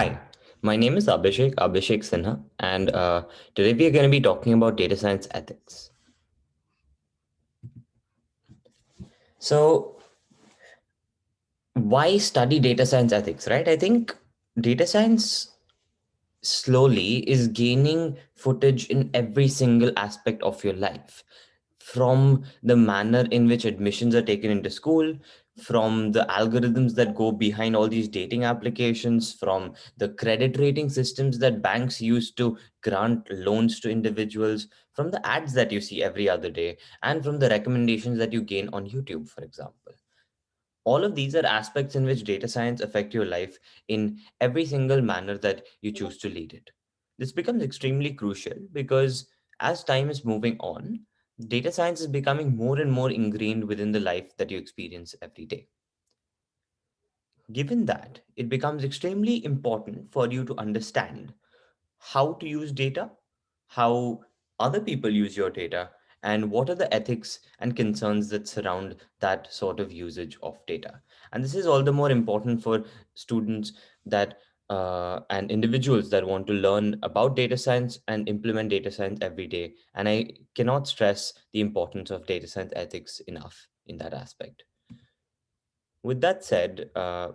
Hi, my name is Abhishek, Abhishek Sinha, and uh, today we are going to be talking about data science ethics. So, why study data science ethics, right? I think data science slowly is gaining footage in every single aspect of your life from the manner in which admissions are taken into school from the algorithms that go behind all these dating applications, from the credit rating systems that banks use to grant loans to individuals, from the ads that you see every other day, and from the recommendations that you gain on YouTube, for example. All of these are aspects in which data science affect your life in every single manner that you choose to lead it. This becomes extremely crucial because as time is moving on, data science is becoming more and more ingrained within the life that you experience every day. Given that, it becomes extremely important for you to understand how to use data, how other people use your data, and what are the ethics and concerns that surround that sort of usage of data. And this is all the more important for students that uh, and individuals that want to learn about data science and implement data science every day. And I cannot stress the importance of data science ethics enough in that aspect. With that said, uh,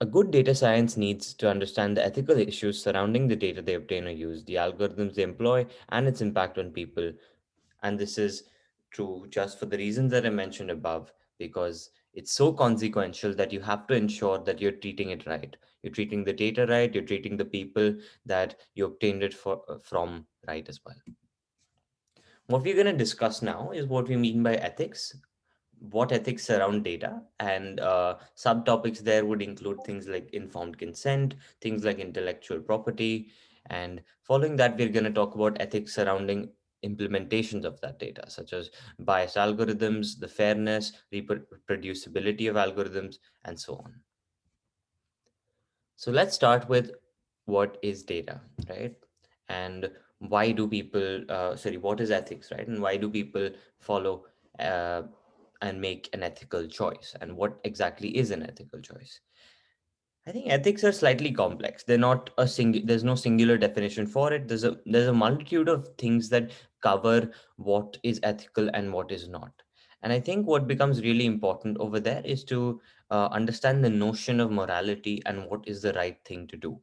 a good data science needs to understand the ethical issues surrounding the data they obtain or use, the algorithms they employ, and its impact on people. And this is true just for the reasons that I mentioned above, because it's so consequential that you have to ensure that you're treating it right. You're treating the data right, you're treating the people that you obtained it for, uh, from right as well. What we're going to discuss now is what we mean by ethics, what ethics surround data and uh, subtopics there would include things like informed consent, things like intellectual property. And following that, we're going to talk about ethics surrounding implementations of that data, such as biased algorithms, the fairness, reproducibility of algorithms, and so on. So let's start with what is data, right? And why do people, uh, sorry, what is ethics, right? And why do people follow uh, and make an ethical choice and what exactly is an ethical choice i think ethics are slightly complex they're not a single there's no singular definition for it there's a there's a multitude of things that cover what is ethical and what is not and i think what becomes really important over there is to uh, understand the notion of morality and what is the right thing to do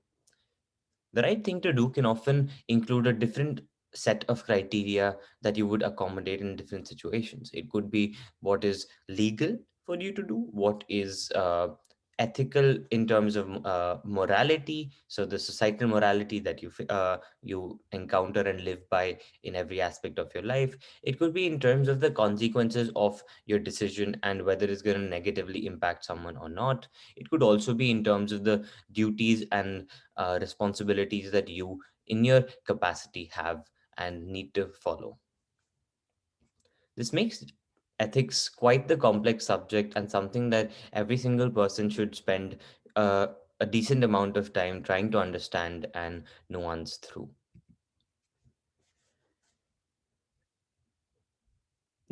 the right thing to do can often include a different set of criteria that you would accommodate in different situations. It could be what is legal for you to do, what is uh, ethical in terms of uh, morality. So the societal morality that you uh, you encounter and live by in every aspect of your life it could be in terms of the consequences of your decision and whether it's going to negatively impact someone or not. It could also be in terms of the duties and uh, responsibilities that you in your capacity have and need to follow. This makes ethics quite the complex subject and something that every single person should spend uh, a decent amount of time trying to understand and nuance through.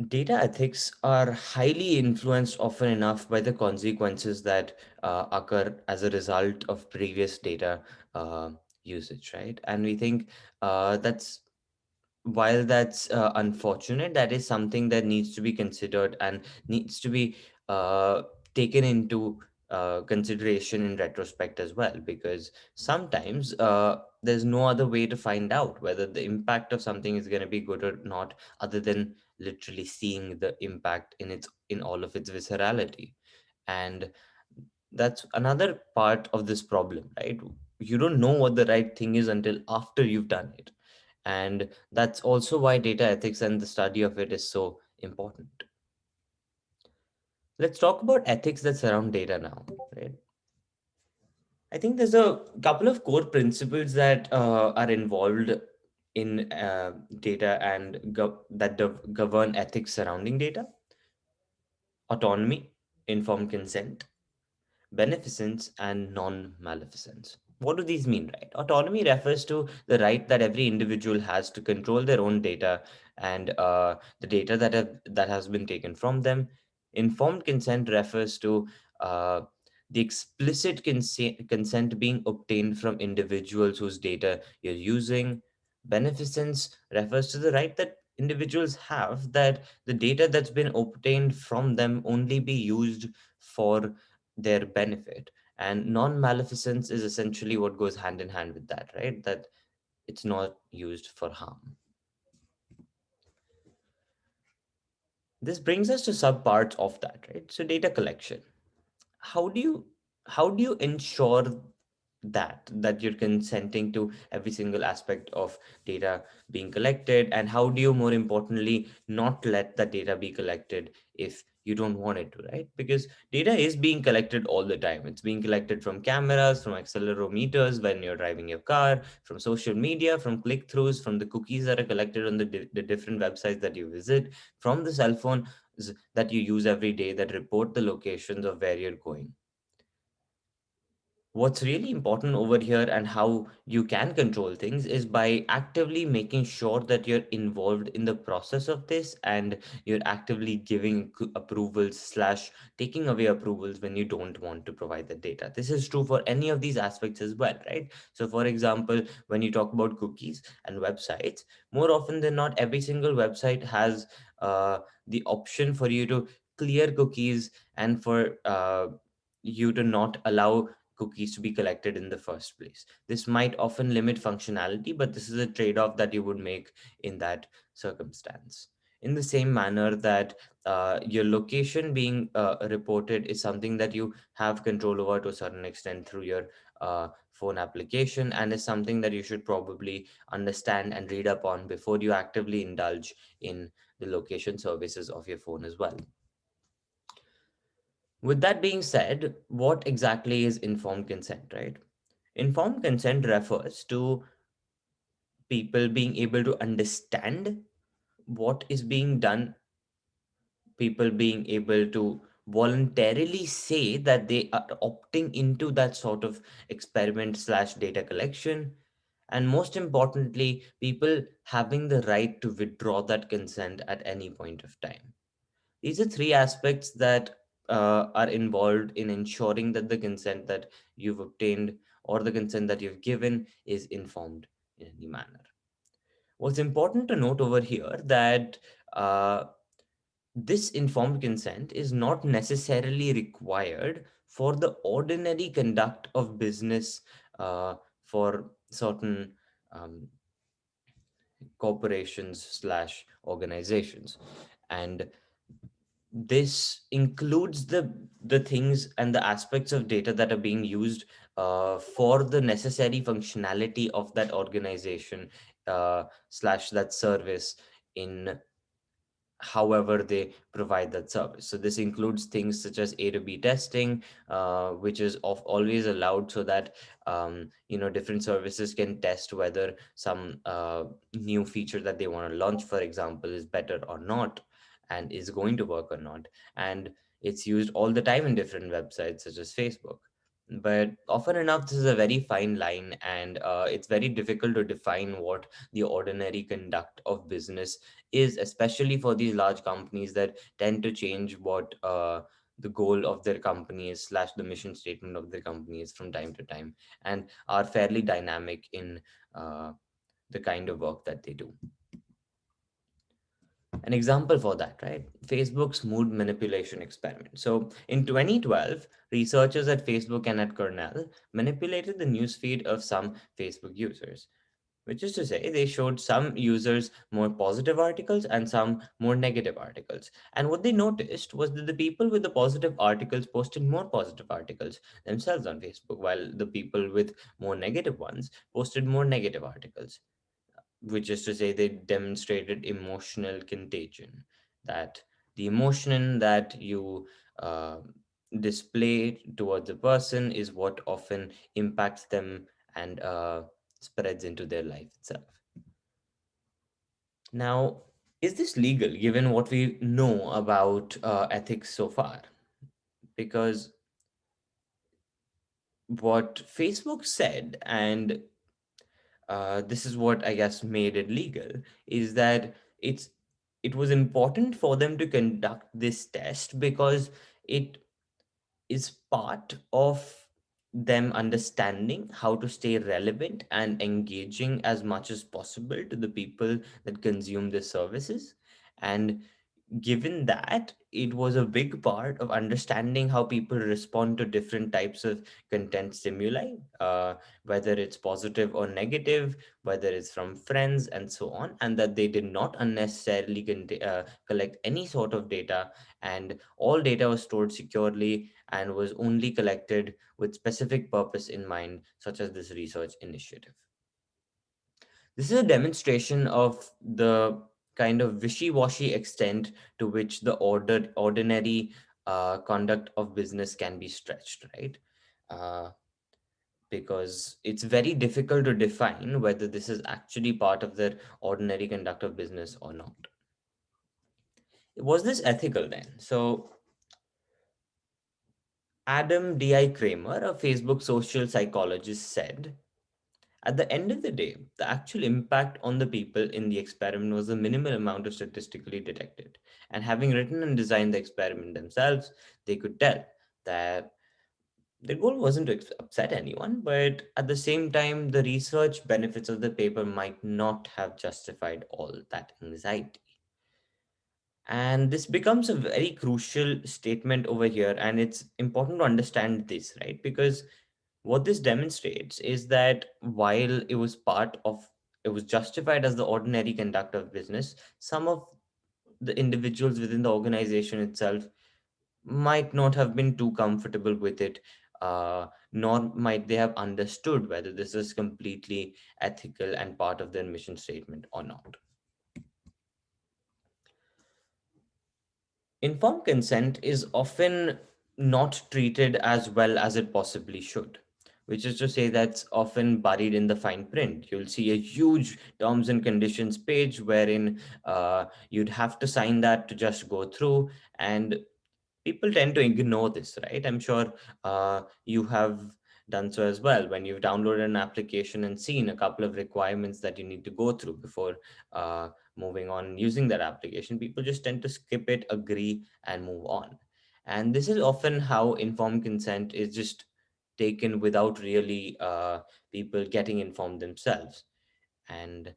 Data ethics are highly influenced often enough by the consequences that uh, occur as a result of previous data uh, usage, right? And we think uh, that's while that's uh, unfortunate, that is something that needs to be considered and needs to be uh, taken into uh, consideration in retrospect as well, because sometimes uh, there's no other way to find out whether the impact of something is going to be good or not, other than literally seeing the impact in its in all of its viscerality, and that's another part of this problem, right? You don't know what the right thing is until after you've done it and that's also why data ethics and the study of it is so important. Let's talk about ethics that surround data now, right? I think there's a couple of core principles that uh, are involved in uh, data and that govern ethics surrounding data. Autonomy, informed consent, beneficence, and non-maleficence what do these mean, right? Autonomy refers to the right that every individual has to control their own data and uh, the data that have, that has been taken from them. Informed consent refers to uh, The explicit consent, consent being obtained from individuals whose data you're using. Beneficence refers to the right that individuals have that the data that's been obtained from them only be used for their benefit. And non maleficence is essentially what goes hand in hand with that, right? That it's not used for harm. This brings us to subparts of that, right? So data collection. How do you how do you ensure that that you're consenting to every single aspect of data being collected? And how do you more importantly not let the data be collected if you don't want it to right? Because data is being collected all the time. It's being collected from cameras from accelerometers when you're driving your car from social media from click-throughs from the cookies that are collected on the, di- the different websites that you visit from the cell phone that you use every day that report the locations of where you're going what's really important over here and how you can control things is by actively making sure that you're involved in the process of this and you're actively giving approvals slash taking away approvals when you don't want to provide the data. This is true for any of these aspects as well right? So for example when you talk about cookies and websites more often than not every single website has uh, the option for you to clear cookies and for uh, you to not allow cookies to be collected in the first place. This might often limit functionality, but this is a trade off that you would make in that circumstance. In the same manner that uh, your location being uh, reported is something that you have control over to a certain extent through your uh, phone application and is something that you should probably understand and read up on before you actively indulge in the location services of your phone as well. With that being said, what exactly is informed consent, right? Informed consent refers to people being able to understand what is being done, people being able to voluntarily say that they are opting into that sort of experiment slash data collection. And most importantly, people having the right to withdraw that consent at any point of time. These are three aspects that uh, are involved in ensuring that the consent that you've obtained or the consent that you've given is informed in any manner. What's important to note over here that uh, this informed consent is not necessarily required for the ordinary conduct of business uh, for certain um, corporations slash organizations and this includes the the things and the aspects of data that are being used uh, for the necessary functionality of that organization uh, slash that service in however they provide that service. So this includes things such as A to B testing, uh, which is of always allowed so that um, you know different services can test whether some uh, new feature that they want to launch, for example, is better or not, and is going to work or not. And it's used all the time in different websites such as Facebook. But often enough, this is a very fine line, and uh, it's very difficult to define what the ordinary conduct of business is, especially for these large companies that tend to change what uh, the goal of their company is, slash the mission statement of their company is from time to time, and are fairly dynamic in uh, the kind of work that they do. An example for that, right? Facebook's mood manipulation experiment. So in 2012, researchers at Facebook and at Cornell manipulated the newsfeed of some Facebook users which is to say they showed some users more positive articles and some more negative articles and what they noticed was that the people with the positive articles posted more positive articles themselves on facebook while the people with more negative ones posted more negative articles which is to say they demonstrated emotional contagion that the emotion that you uh, display towards a person is what often impacts them and uh, spreads into their life itself. Now is this legal given what we know about uh, ethics so far? Because what facebook said and uh, this is what I guess made it legal is that it's it was important for them to conduct this test because it is part of them understanding how to stay relevant and engaging as much as possible to the people that consume the services. And given that it was a big part of understanding how people respond to different types of content stimuli uh, whether it's positive or negative whether it's from friends and so on and that they did not unnecessarily uh, collect any sort of data. And all data was stored securely and was only collected with specific purpose in mind such as this research initiative. This is a demonstration of the kind of wishy-washy extent to which the ordered ordinary uh, conduct of business can be stretched, right? Uh, because it's very difficult to define whether this is actually part of their ordinary conduct of business or not. Was this ethical then? So Adam D.I. Kramer, a Facebook social psychologist, said At the end of the day, the actual impact on the people in the experiment was the minimal amount of statistically detected. And having written and designed the experiment themselves, they could tell that their goal wasn't to upset anyone, but at the same time, the research benefits of the paper might not have justified all that anxiety. And this becomes a very crucial statement over here. And it's important to understand this, right? Because what this demonstrates is that while it was part of, it was justified as the ordinary conduct of business, some of the individuals within the organization itself might not have been too comfortable with it, uh, nor might they have understood whether this is completely ethical and part of their mission statement or not. Informed consent is often not treated as well as it possibly should, which is to say that's often buried in the fine print. You'll see a huge terms and conditions page wherein uh, you'd have to sign that to just go through, and people tend to ignore this, right? I'm sure uh, you have done so as well when you've downloaded an application and seen a couple of requirements that you need to go through before uh, moving on using that application. People just tend to skip it, agree, and move on. And this is often how informed consent is just taken without really uh, people getting informed themselves. And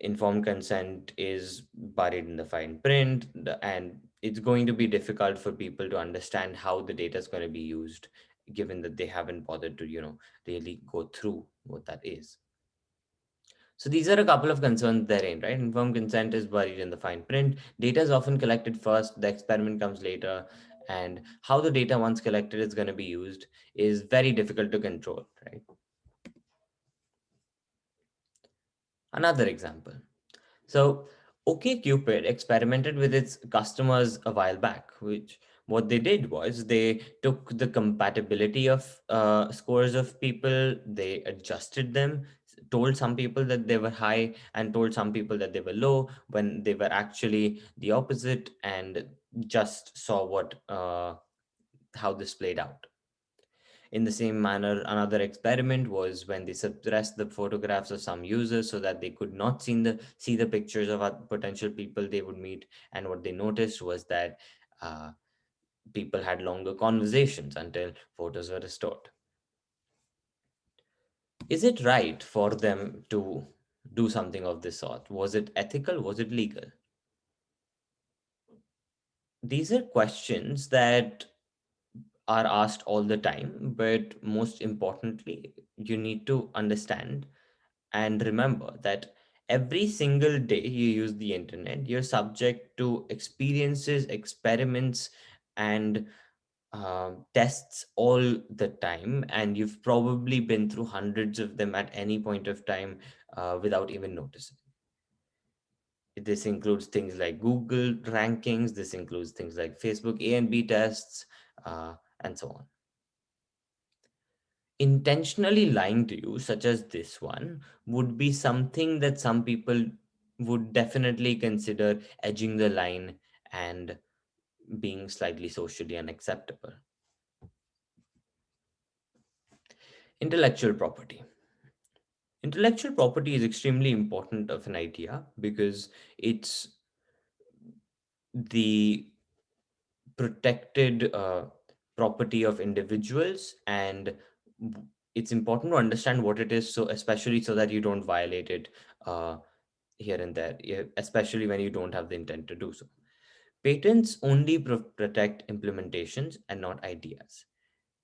informed consent is buried in the fine print and it's going to be difficult for people to understand how the data is going to be used given that they haven't bothered to you know really go through what that is. So these are a couple of concerns therein right? Informed consent is buried in the fine print. Data is often collected first the experiment comes later and how the data once collected is going to be used is very difficult to control right? Another example. So OkCupid experimented with its customers a while back, which what they did was they took the compatibility of uh, scores of people, they adjusted them, told some people that they were high and told some people that they were low when they were actually the opposite and just saw what uh, how this played out. In the same manner, another experiment was when they suppressed the photographs of some users so that they could not see the see the pictures of potential people they would meet. And what they noticed was that uh, people had longer conversations until photos were restored. Is it right for them to do something of this sort? Was it ethical? Was it legal? These are questions that are asked all the time, but most importantly, you need to understand and remember that every single day you use the internet, you're subject to experiences, experiments, and uh, tests all the time. And you've probably been through hundreds of them at any point of time uh, without even noticing. This includes things like Google rankings, this includes things like Facebook A and B tests, uh, and so on. Intentionally lying to you, such as this one, would be something that some people would definitely consider edging the line and being slightly socially unacceptable. Intellectual property. Intellectual property is extremely important of an idea because it's the protected uh, property of individuals and it's important to understand what it is so especially so that you don't violate it uh, here and there especially when you don't have the intent to do so patents only pro- protect implementations and not ideas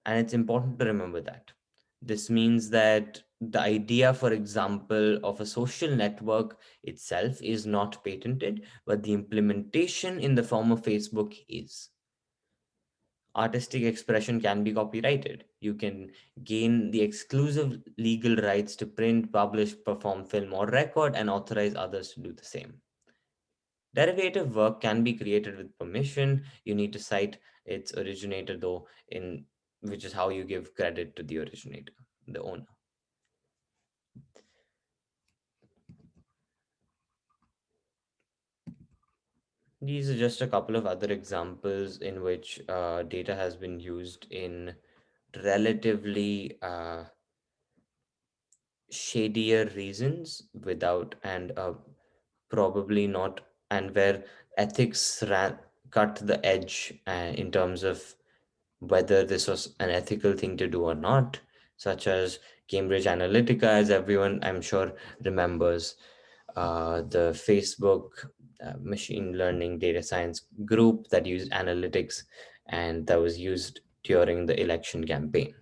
and it's important to remember that this means that the idea for example of a social network itself is not patented but the implementation in the form of facebook is artistic expression can be copyrighted. You can gain the exclusive legal rights to print, publish, perform, film, or record, and authorize others to do the same. Derivative work can be created with permission. You need to cite its originator, though, in which is how you give credit to the originator, the owner. These are just a couple of other examples in which uh, data has been used in relatively uh, shadier reasons without and uh, probably not and where ethics ran, cut the edge uh, in terms of whether this was an ethical thing to do or not such as cambridge analytica as everyone i'm sure remembers. Uh, the facebook uh, machine learning data science group that used analytics and that was used during the election campaign